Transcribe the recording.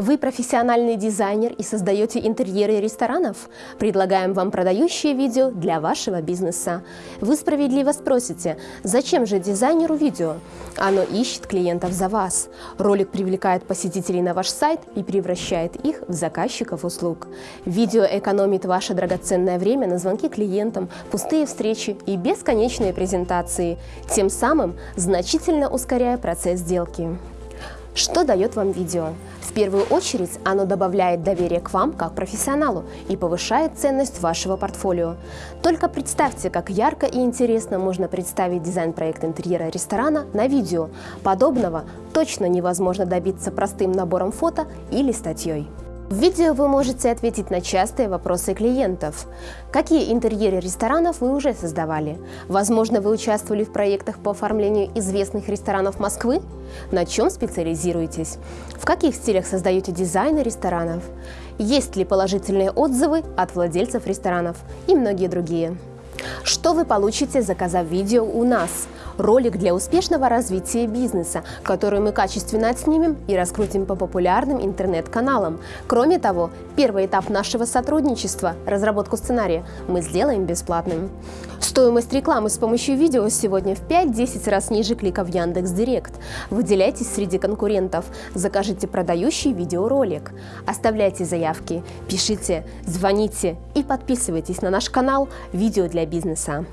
Вы профессиональный дизайнер и создаете интерьеры ресторанов? Предлагаем вам продающее видео для вашего бизнеса. Вы справедливо спросите, зачем же дизайнеру видео? Оно ищет клиентов за вас. Ролик привлекает посетителей на ваш сайт и превращает их в заказчиков услуг. Видео экономит ваше драгоценное время на звонки клиентам, пустые встречи и бесконечные презентации, тем самым значительно ускоряя процесс сделки. Что дает вам видео? В первую очередь оно добавляет доверие к вам как профессионалу и повышает ценность вашего портфолио. Только представьте, как ярко и интересно можно представить дизайн-проект интерьера ресторана на видео. Подобного точно невозможно добиться простым набором фото или статьей. В видео вы можете ответить на частые вопросы клиентов. Какие интерьеры ресторанов вы уже создавали? Возможно, вы участвовали в проектах по оформлению известных ресторанов Москвы? На чем специализируетесь? В каких стилях создаете дизайны ресторанов? Есть ли положительные отзывы от владельцев ресторанов? И многие другие. Что вы получите, заказав видео у нас? Ролик для успешного развития бизнеса, который мы качественно отснимем и раскрутим по популярным интернет-каналам. Кроме того, первый этап нашего сотрудничества – разработку сценария – мы сделаем бесплатным. Стоимость рекламы с помощью видео сегодня в 5-10 раз ниже клика в Яндекс.Директ. Выделяйтесь среди конкурентов, закажите продающий видеоролик. Оставляйте заявки, пишите, звоните и подписывайтесь на наш канал «Видео для бизнеса».